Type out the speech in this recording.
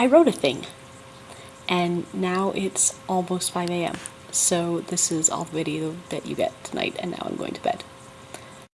I wrote a thing. And now it's almost 5 a.m. So this is all the video that you get tonight, and now I'm going to bed.